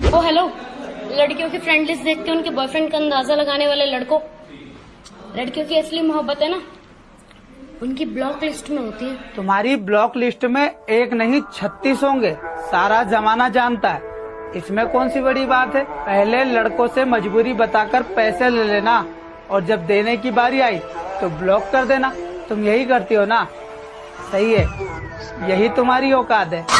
ओ hello लड़कियों की friend list देख के उनके बॉयफ्रेंड का अंदाज़ा लगाने वाले लड़कों। लड़कियों की असली मोहब्बत है ना? उनकी ब्लॉक लिस्ट में होती है। तुम्हारी ब्लॉक लिस्ट में एक नहीं, छत्तीस होंगे। सारा जमाना जानता है। इसमें कौन सी बड़ी बात है? पहले लड़कों से मजबूरी बताकर पैसे ले लेना। और जब देने की बारी आई तो ब्लॉक कर देना। तुम यही करती हो ना? सही है। यही तुम्हारी औकात है।